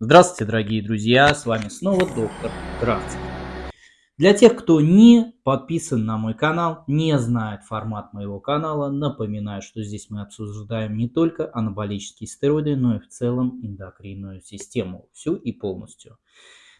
Здравствуйте, дорогие друзья, с вами снова доктор Кравцев. Для тех, кто не подписан на мой канал, не знает формат моего канала, напоминаю, что здесь мы обсуждаем не только анаболические стероиды, но и в целом эндокринную систему, всю и полностью.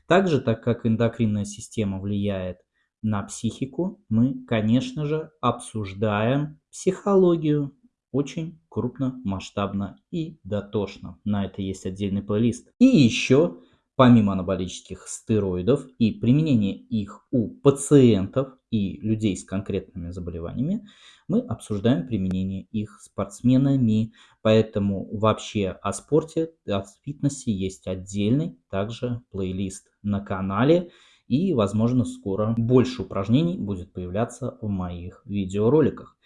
Также, так как эндокринная система влияет на психику, мы, конечно же, обсуждаем психологию, очень крупно, масштабно и дотошно. На это есть отдельный плейлист. И еще, помимо анаболических стероидов и применения их у пациентов и людей с конкретными заболеваниями, мы обсуждаем применение их спортсменами. Поэтому вообще о спорте, о фитнесе есть отдельный также плейлист на канале. И, возможно, скоро больше упражнений будет появляться в моих видеороликах.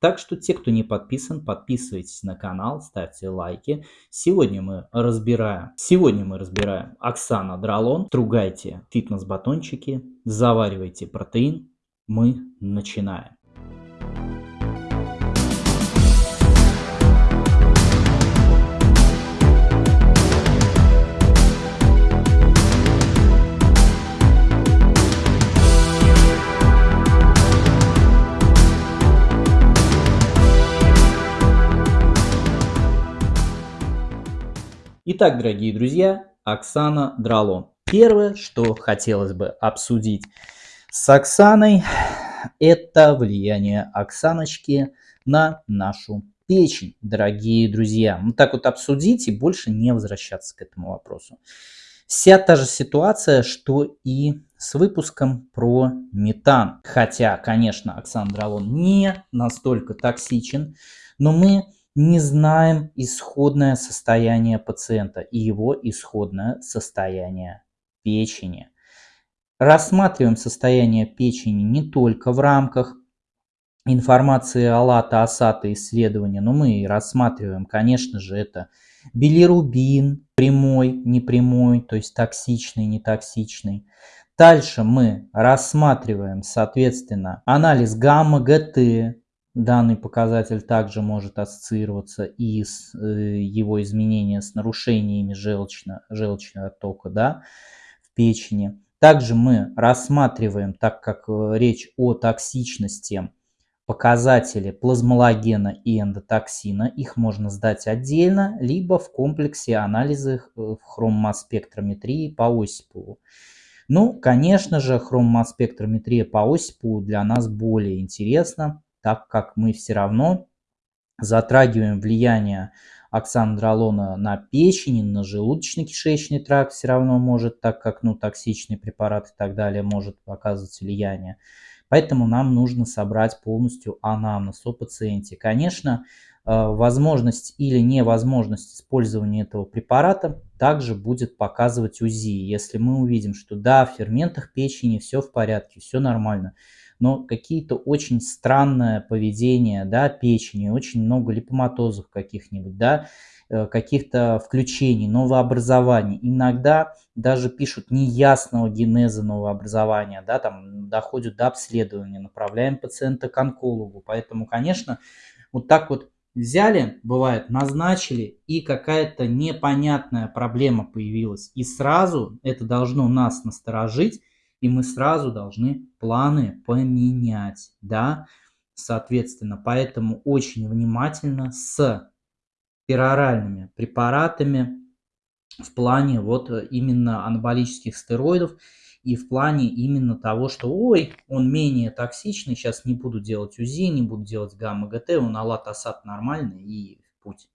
Так что те, кто не подписан, подписывайтесь на канал, ставьте лайки. Сегодня мы разбираем, сегодня мы разбираем Оксана Дралон. Стругайте фитнес-батончики, заваривайте протеин. Мы начинаем. Итак, дорогие друзья, Оксана Дралон. Первое, что хотелось бы обсудить с Оксаной, это влияние Оксаночки на нашу печень, дорогие друзья. Вот так вот обсудить и больше не возвращаться к этому вопросу. Вся та же ситуация, что и с выпуском про метан. Хотя, конечно, Оксана Дралон не настолько токсичен, но мы не знаем исходное состояние пациента и его исходное состояние печени. Рассматриваем состояние печени не только в рамках информации АЛАТа, АСАТа исследования, но мы рассматриваем, конечно же, это билирубин, прямой, непрямой, то есть токсичный, нетоксичный. Дальше мы рассматриваем, соответственно, анализ гамма-ГТ, Данный показатель также может ассоциироваться и с э, его изменением с нарушениями желчно, желчного оттока да, в печени. Также мы рассматриваем, так как э, речь о токсичности, показатели плазмологена и эндотоксина. Их можно сдать отдельно, либо в комплексе анализа э, в хромоспектрометрии по Осипову. Ну, конечно же, хромоспектрометрия по Осипову для нас более интересна, так как мы все равно затрагиваем влияние оксандролона на печень, на желудочно-кишечный тракт все равно может, так как ну, токсичный препарат и так далее может оказывать влияние. Поэтому нам нужно собрать полностью анамнез о пациенте. Конечно, э, возможность или невозможность использования этого препарата также будет показывать УЗИ. Если мы увидим, что да, в ферментах печени все в порядке, все нормально, но какие-то очень странное поведение, да, печени, очень много липоматозов каких-нибудь, да, э, каких-то включений, новообразований. Иногда даже пишут неясного генеза новообразования, да, там доходят до обследования, направляем пациента к онкологу. Поэтому, конечно, вот так вот взяли, бывает, назначили, и какая-то непонятная проблема появилась. И сразу это должно нас насторожить, и мы сразу должны планы поменять, да, соответственно, поэтому очень внимательно с пероральными препаратами в плане вот именно анаболических стероидов и в плане именно того, что ой, он менее токсичный, сейчас не буду делать УЗИ, не буду делать гамма-ГТ, он алат-асад нормальный и путь.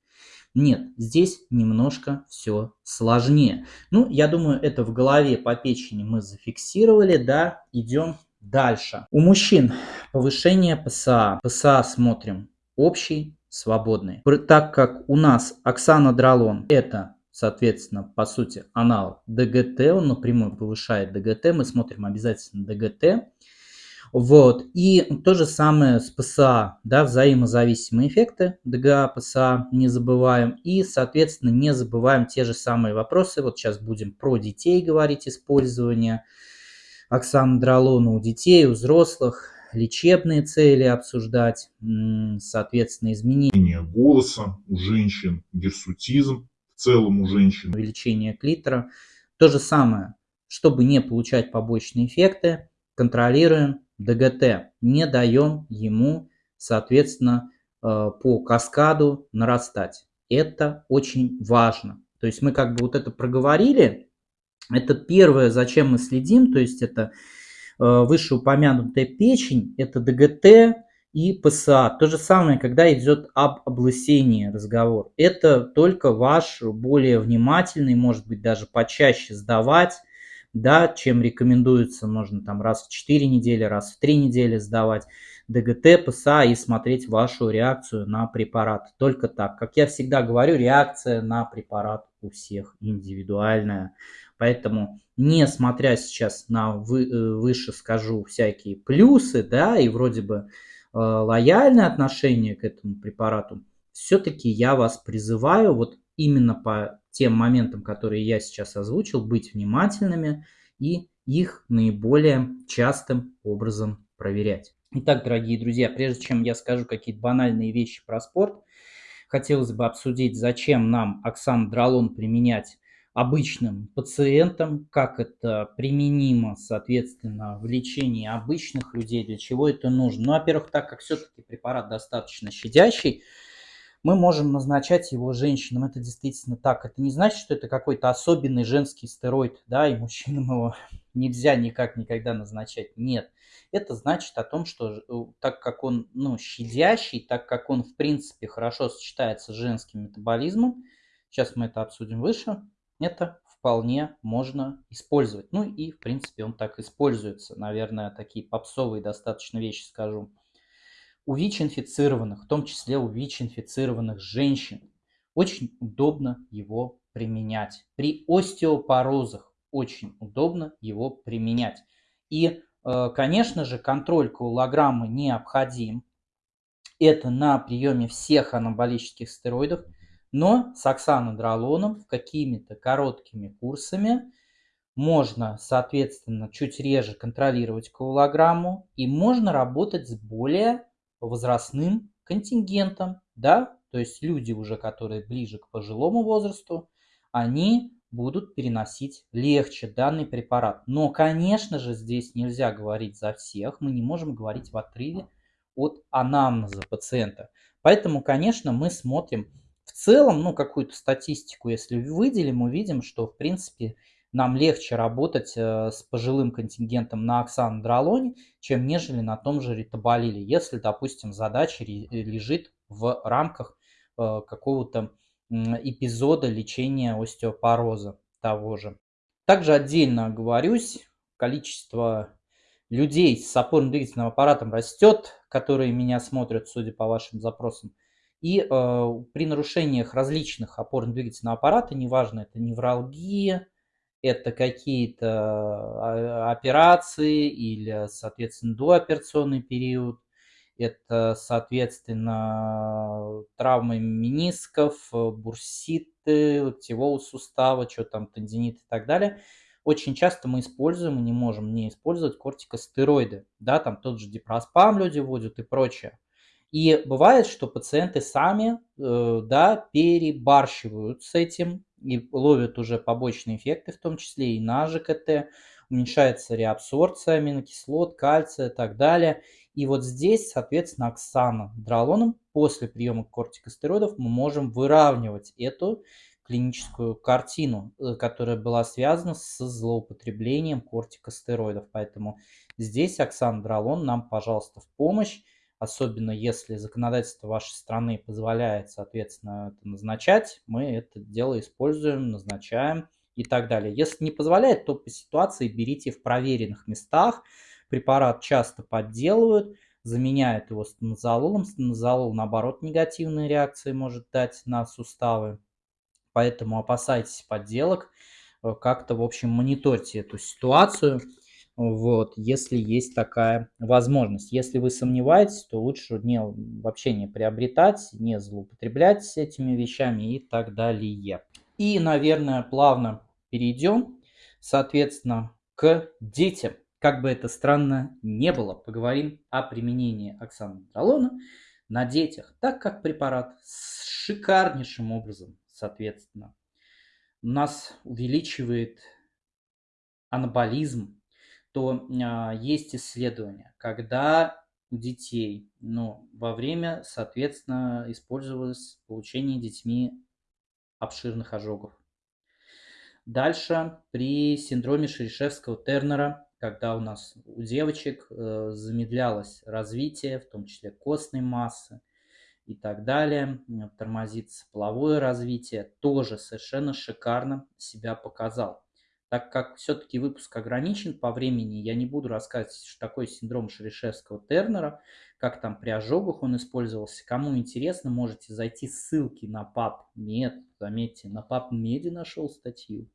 Нет, здесь немножко все сложнее. Ну, я думаю, это в голове по печени мы зафиксировали, да, идем дальше. У мужчин повышение ПСА. ПСА смотрим общий, свободный. Так как у нас Оксана Дралон это соответственно, по сути, аналог ДГТ, он напрямую повышает ДГТ, мы смотрим обязательно ДГТ. Вот. И то же самое с ПСА, да, взаимозависимые эффекты ДГА, ПСА, не забываем. И, соответственно, не забываем те же самые вопросы. Вот сейчас будем про детей говорить, использование оксандролона у детей, у взрослых, лечебные цели обсуждать, соответственно, изменения. Голоса у женщин, гирсутизм в целом у женщин. Увеличение клитора. То же самое, чтобы не получать побочные эффекты, контролируем ДГТ, не даем ему, соответственно, э, по каскаду нарастать. Это очень важно. То есть мы как бы вот это проговорили. Это первое, зачем мы следим, то есть это э, вышеупомянутая печень, это ДГТ и ПСА. То же самое, когда идет об облысении разговор. Это только ваш более внимательный, может быть даже почаще сдавать да, чем рекомендуется, можно там раз в 4 недели, раз в 3 недели сдавать ДГТ, ПСА и смотреть вашу реакцию на препарат. Только так. Как я всегда говорю, реакция на препарат у всех индивидуальная. Поэтому, несмотря сейчас на вы, э, выше скажу всякие плюсы, да, и вроде бы э, лояльное отношение к этому препарату, все-таки я вас призываю вот именно по тем моментам, которые я сейчас озвучил, быть внимательными и их наиболее частым образом проверять. Итак, дорогие друзья, прежде чем я скажу какие-то банальные вещи про спорт, хотелось бы обсудить, зачем нам оксандролон применять обычным пациентам, как это применимо, соответственно, в лечении обычных людей, для чего это нужно. Ну, во-первых, так как все-таки препарат достаточно щадящий, мы можем назначать его женщинам. Это действительно так. Это не значит, что это какой-то особенный женский стероид, да, и мужчинам его нельзя никак никогда назначать. Нет. Это значит о том, что э, так как он ну, щадящий, так как он в принципе хорошо сочетается с женским метаболизмом, сейчас мы это обсудим выше, это вполне можно использовать. Ну и в принципе он так используется. Наверное, такие попсовые достаточно вещи скажу у ВИЧ-инфицированных, в том числе у ВИЧ-инфицированных женщин, очень удобно его применять. При остеопорозах очень удобно его применять. И, э, конечно же, контроль коагулограммы необходим. Это на приеме всех анаболических стероидов, но с оксанодролоном какими-то короткими курсами можно, соответственно, чуть реже контролировать коагулограмму и можно работать с более возрастным контингентом, да, то есть люди уже, которые ближе к пожилому возрасту, они будут переносить легче данный препарат. Но, конечно же, здесь нельзя говорить за всех, мы не можем говорить в отрыве от анамнеза пациента. Поэтому, конечно, мы смотрим в целом, ну, какую-то статистику, если выделим, увидим, что, в принципе, нам легче работать э, с пожилым контингентом на оксандролоне, чем нежели на том же ритоболиле, если, допустим, задача лежит в рамках э, какого-то эпизода лечения остеопороза того же. Также отдельно оговорюсь, количество людей с опорно-двигательным аппаратом растет, которые меня смотрят, судя по вашим запросам. И э, при нарушениях различных опорно-двигательного аппарата, неважно, это невралгия, это какие-то а, операции или, соответственно, дооперационный период, это, соответственно, травмы менисков, бурситы, локтевого сустава, что там, тендинит и так далее. Очень часто мы используем и не можем не использовать кортикостероиды. Да, там тот же дипроспам люди вводят и прочее. И бывает, что пациенты сами э, да, перебарщивают с этим, и ловят уже побочные эффекты, в том числе и на ЖКТ, уменьшается реабсорбция аминокислот, кальция и так далее. И вот здесь, соответственно, оксана дролоном после приема кортикостероидов мы можем выравнивать эту клиническую картину, э, которая была связана с злоупотреблением кортикостероидов. Поэтому здесь оксандролон нам, пожалуйста, в помощь особенно если законодательство вашей страны позволяет, соответственно, это назначать, мы это дело используем, назначаем и так далее. Если не позволяет, то по ситуации берите в проверенных местах. Препарат часто подделывают, заменяют его стенозололом. Стенозолол, наоборот, негативные реакции может дать на суставы. Поэтому опасайтесь подделок. Э, как-то, в общем, мониторьте эту ситуацию вот, если есть такая возможность. Если вы сомневаетесь, то лучше не, вообще не приобретать, не злоупотреблять этими вещами и так далее. И, наверное, плавно перейдем, соответственно, к детям. Как бы это странно не было, поговорим о применении оксанодролона на детях, так как препарат шикарнейшим образом, соответственно, нас увеличивает анаболизм, то а, есть исследования, когда у детей, ну, во время, соответственно, использовалось получение детьми обширных ожогов. Дальше при синдроме Шерешевского-Тернера, когда у нас у девочек э, замедлялось развитие, в том числе костной массы и так далее, тормозится половое развитие, тоже совершенно шикарно себя показал. Так как все-таки выпуск ограничен по времени, я не буду рассказывать, что такое синдром Шерешевского-Тернера, как там при ожогах он использовался. Кому интересно, можете зайти ссылки на PubMed. Заметьте, на PubMed нашел статью.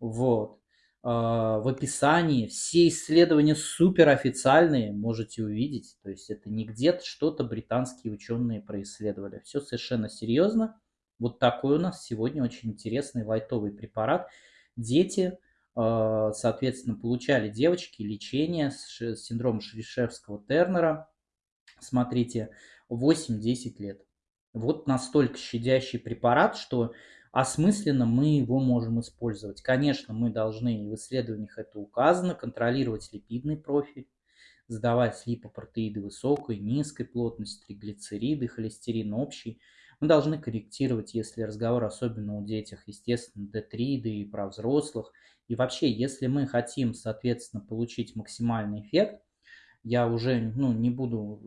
Вот. А, в описании все исследования суперофициальные можете увидеть. То есть это не где-то что-то британские ученые происследовали. Все совершенно серьезно. Вот такой у нас сегодня очень интересный лайтовый препарат – дети, а, соответственно, получали девочки лечение с синдромом Шерешевского-Тернера, смотрите, 8-10 лет. Вот настолько щадящий препарат, что осмысленно мы его можем использовать. Конечно, мы должны, в исследованиях это указано, контролировать липидный профиль, сдавать липопротеиды высокой, низкой плотности, триглицериды, холестерин общий – мы должны корректировать, если разговор особенно у детях, естественно, D3, да и про взрослых. И вообще, если мы хотим, соответственно, получить максимальный эффект, я уже ну, не буду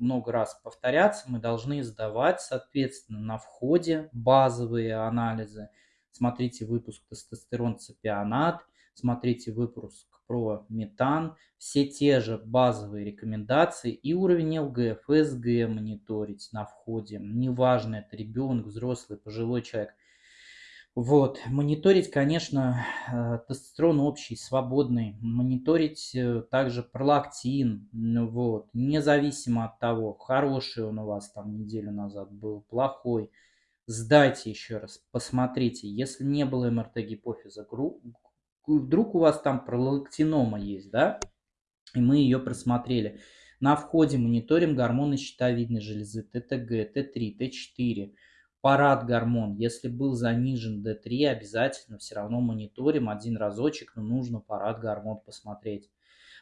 много раз повторяться, мы должны сдавать, соответственно, на входе базовые анализы. Смотрите выпуск тестостерон цепионат, смотрите выпуск про метан, все те же базовые рекомендации и уровень ЛГ, ФСГ мониторить на входе, неважно, это ребенок, взрослый, пожилой человек. Вот, мониторить, конечно, э, тестостерон общий, свободный, мониторить э, также пролактин, вот, независимо от того, хороший он у вас там неделю назад был, плохой, сдайте еще раз, посмотрите, если не было МРТ гипофиза, вдруг у вас там пролактинома есть, да, и мы ее просмотрели. На входе мониторим гормоны щитовидной железы ТТГ, Т3, Т4, парад гормон. Если был занижен D3, обязательно все равно мониторим один разочек, но нужно парад гормон посмотреть.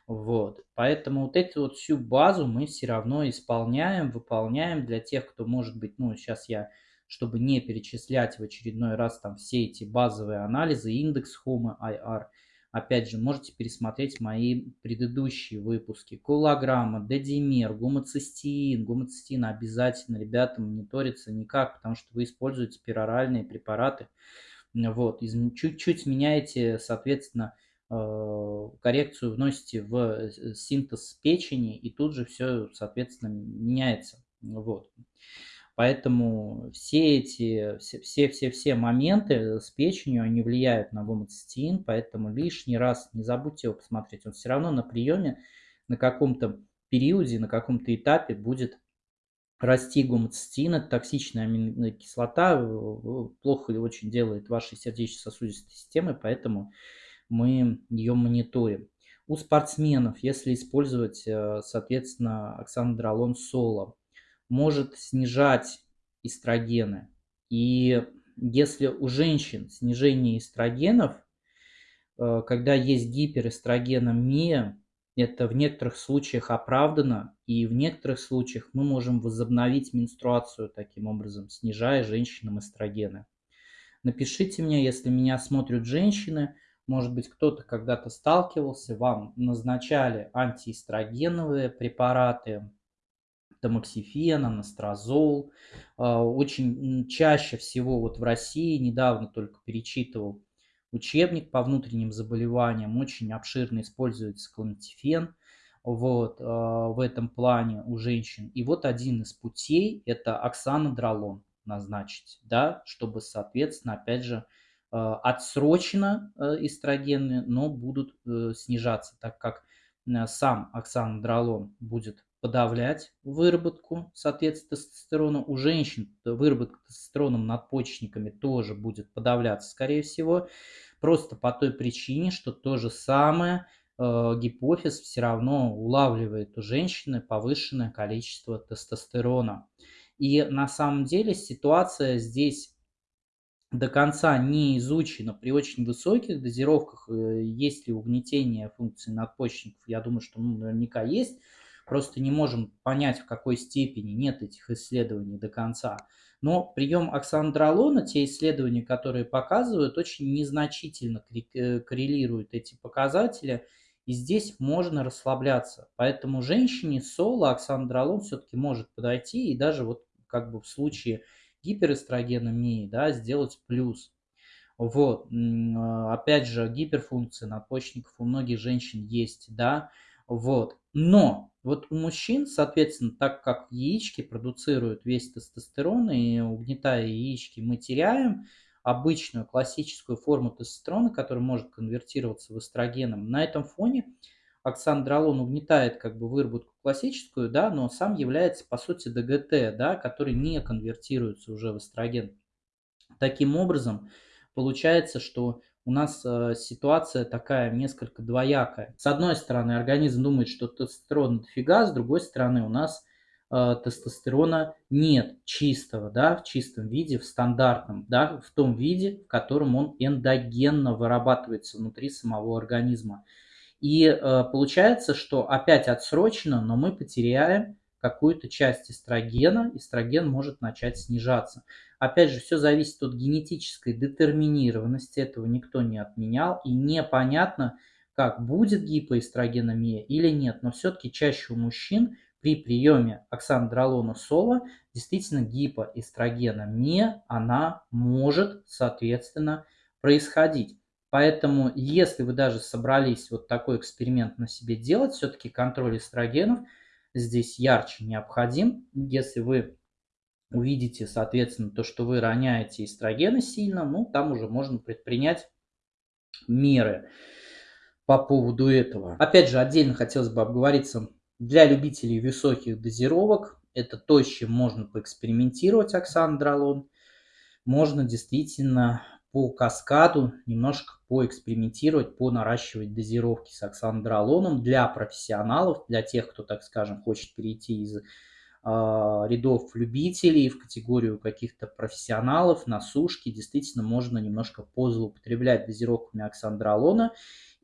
Вот. Поэтому вот эту вот всю базу мы все равно исполняем, выполняем для тех, кто может быть, ну сейчас я чтобы не перечислять в очередной раз там все эти базовые анализы, индекс HOMA IR. Опять же, можете пересмотреть мои предыдущие выпуски. Колограмма, дедимер, гомоцистеин. Гомоцистеин обязательно, ребята, мониторится никак, потому что вы используете пероральные препараты. Вот, чуть-чуть меняете, соответственно, э, коррекцию вносите в э, синтез печени, и тут же все, соответственно, меняется. Вот. Поэтому все эти, все-все-все моменты с печенью, они влияют на гомоцистеин, поэтому лишний раз не забудьте его посмотреть. Он все равно на приеме на каком-то периоде, на каком-то этапе будет расти гомоцистеин, это токсичная аминная кислота, плохо очень делает вашей сердечно-сосудистой системы, поэтому мы ее мониторим. У спортсменов, если использовать, э, соответственно, оксанодролон соло, может снижать эстрогены. И если у женщин снижение эстрогенов, э, когда есть гиперэстрогеномия, это в некоторых случаях оправдано, и в некоторых случаях мы можем возобновить менструацию таким образом, снижая женщинам эстрогены. Напишите мне, если меня смотрят женщины, может быть, кто-то когда-то сталкивался, вам назначали антиэстрогеновые препараты, тамоксифен, анастрозол. А, очень чаще всего вот в России, недавно только перечитывал учебник по внутренним заболеваниям, очень обширно используется клонтифен вот, а, в этом плане у женщин. И вот один из путей – это оксанодролон назначить, да, чтобы, соответственно, опять же, а, отсрочно эстрогены, но будут э, снижаться, так как э, сам оксанодролон будет подавлять выработку, соответственно, тестостерона. У женщин выработка тестостерона надпочечниками тоже будет подавляться, скорее всего, просто по той причине, что то же самое э, гипофиз все равно улавливает у женщины повышенное количество тестостерона. И на самом деле ситуация здесь до конца не изучено при очень высоких дозировках, э, есть ли угнетение функции надпочечников, я думаю, что ну, наверняка есть, просто не можем понять, в какой степени нет этих исследований до конца. Но прием оксандролона, те исследования, которые показывают, очень незначительно э, коррелируют эти показатели, и здесь можно расслабляться. Поэтому женщине соло оксандролон все-таки может подойти, и даже вот как бы в случае гиперэстрогеномии, да, сделать плюс. Вот, а, опять же, гиперфункция надпочечников у многих женщин есть, да, вот. Но вот у мужчин, соответственно, так как яички продуцируют весь тестостерон, и угнетая яички мы теряем обычную классическую форму тестостерона, которая может конвертироваться в эстрогеном, на этом фоне оксандролон угнетает как бы выработку классическую, да, но сам является по сути ДГТ, да, который не конвертируется уже в эстроген. Таким образом, получается, что у нас э, ситуация такая несколько двоякая. С одной стороны, организм думает, что тестостерон дофига, с другой стороны, у нас э, тестостерона нет чистого, да, в чистом виде, в стандартном, да, в том виде, в котором он эндогенно вырабатывается внутри самого организма. И э, получается, что опять отсрочено, но мы потеряем какую-то часть эстрогена, эстроген может начать снижаться. Опять же, все зависит от генетической детерминированности, этого никто не отменял, и непонятно, как будет гипоэстрогеномия или нет, но все-таки чаще у мужчин при приеме оксандролона сола действительно гипоэстрогеномия, она может, соответственно, происходить. Поэтому, если вы даже собрались вот такой эксперимент на себе делать, все-таки контроль эстрогенов здесь ярче необходим. Если вы увидите, соответственно, то, что вы роняете эстрогены сильно, ну, там уже можно предпринять меры по поводу этого. Опять же, отдельно хотелось бы обговориться для любителей высоких дозировок. Это то, с чем можно поэкспериментировать оксандролон. Можно действительно по каскаду немножко поэкспериментировать, по наращивать дозировки с оксандролоном для профессионалов, для тех, кто, так скажем, хочет перейти из рядов любителей в категорию каких-то профессионалов на сушке. Действительно, можно немножко позлоупотреблять дозировками оксандролона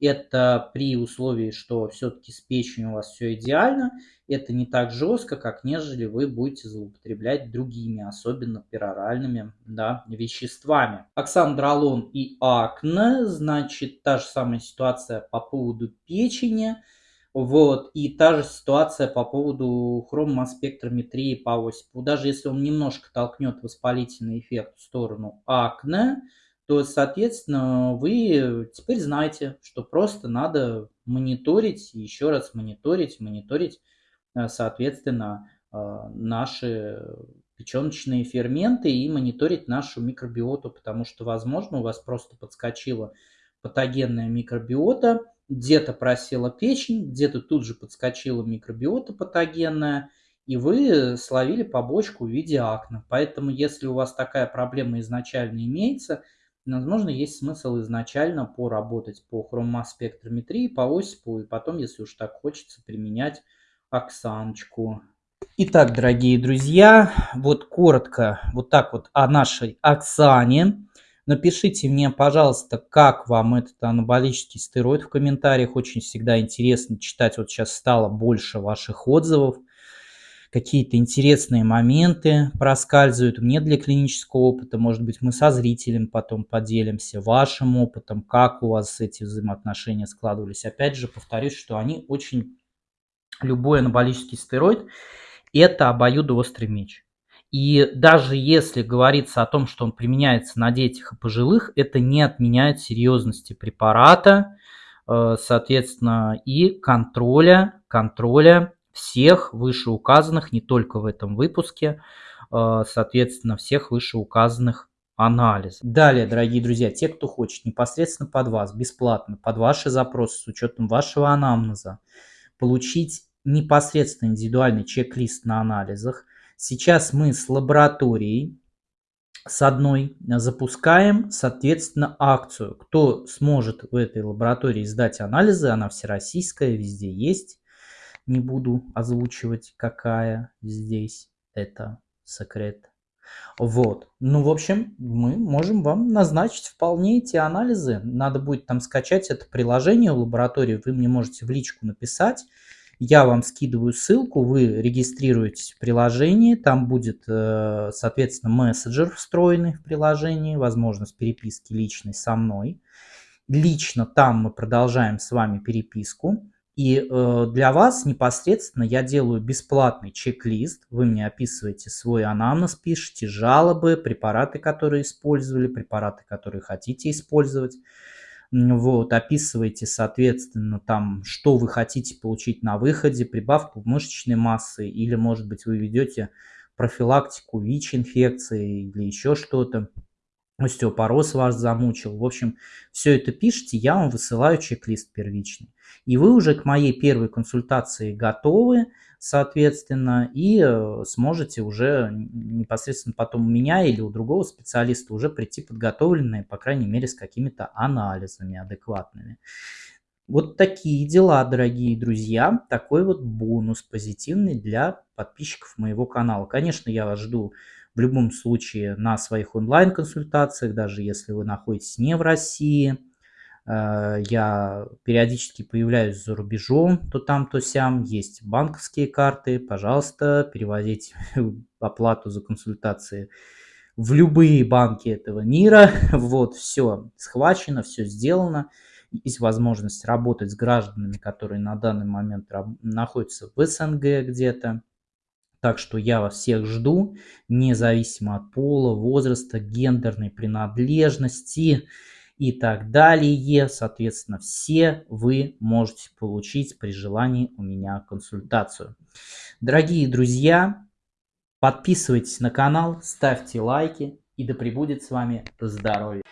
это при условии, что все-таки с печенью у вас все идеально. Это не так жестко, как нежели вы будете злоупотреблять другими, особенно пероральными да, веществами. Оксандролон и акне, значит, та же самая ситуация по поводу печени. Вот, и та же ситуация по поводу хромоспектрометрии по осипу. Даже если он немножко толкнет воспалительный эффект в сторону акне, то, соответственно, вы теперь знаете, что просто надо мониторить, еще раз мониторить, мониторить, э, соответственно, э, наши печеночные ферменты и мониторить нашу микробиоту, потому что, возможно, у вас просто подскочила патогенная микробиота, где-то просела печень, где-то тут же подскочила микробиота патогенная, и вы словили побочку в виде акне. Поэтому, если у вас такая проблема изначально имеется – Возможно, есть смысл изначально поработать по хромоспектрометрии, по осипу, и потом, если уж так хочется, применять оксаночку. Итак, дорогие друзья, вот коротко вот так вот о нашей Оксане. Напишите мне, пожалуйста, как вам этот анаболический стероид в комментариях. Очень всегда интересно читать. Вот сейчас стало больше ваших отзывов какие-то интересные моменты проскальзывают мне для клинического опыта. Может быть, мы со зрителем потом поделимся вашим опытом, как у вас эти взаимоотношения складывались. Опять же, повторюсь, что они очень... Любой анаболический стероид – это обоюдоострый меч. И даже если говорится о том, что он применяется на детях и пожилых, это не отменяет серьезности препарата, э, соответственно, и контроля, контроля всех вышеуказанных, не только в этом выпуске, э, соответственно, всех вышеуказанных анализов. Далее, дорогие друзья, те, кто хочет непосредственно под вас, бесплатно, под ваши запросы, с учетом вашего анамнеза, получить непосредственно индивидуальный чек-лист на анализах, сейчас мы с лабораторией, с одной запускаем, соответственно, акцию. Кто сможет в этой лаборатории сдать анализы, она всероссийская, везде есть. Не буду озвучивать, какая здесь это секрет. Вот. Ну, в общем, мы можем вам назначить вполне эти анализы. Надо будет там скачать это приложение в лаборатории. Вы мне можете в личку написать. Я вам скидываю ссылку, вы регистрируетесь в приложении, там будет, э, соответственно, мессенджер встроенный в приложении, возможность переписки личной со мной. Лично там мы продолжаем с вами переписку. И э, для вас непосредственно я делаю бесплатный чек-лист. Вы мне описываете свой анамнез, пишите жалобы, препараты, которые использовали, препараты, которые хотите использовать. Вот, описываете, соответственно, там, что вы хотите получить на выходе, прибавку мышечной массы, или, может быть, вы ведете профилактику ВИЧ-инфекции или еще что-то остеопороз вас замучил. В общем, все это пишите, я вам высылаю чек-лист первичный. И вы уже к моей первой консультации готовы, соответственно, и э, сможете уже непосредственно потом у меня или у другого специалиста уже прийти подготовленные, по крайней мере, с какими-то анализами адекватными. Вот такие дела, дорогие друзья. Такой вот бонус позитивный для подписчиков моего канала. Конечно, я вас жду в любом случае на своих онлайн-консультациях, даже если вы находитесь не в России. Э, я периодически появляюсь за рубежом, то там, то сям. Есть банковские карты, пожалуйста, переводите оплату за консультации в любые банки этого мира. Вот, все схвачено, все сделано. Есть возможность работать с гражданами, которые на данный момент находятся в СНГ где-то. Так что я вас всех жду, независимо от пола, возраста, гендерной принадлежности и так далее. Соответственно, все вы можете получить при желании у меня консультацию. Дорогие друзья, подписывайтесь на канал, ставьте лайки и да пребудет с вами здоровье.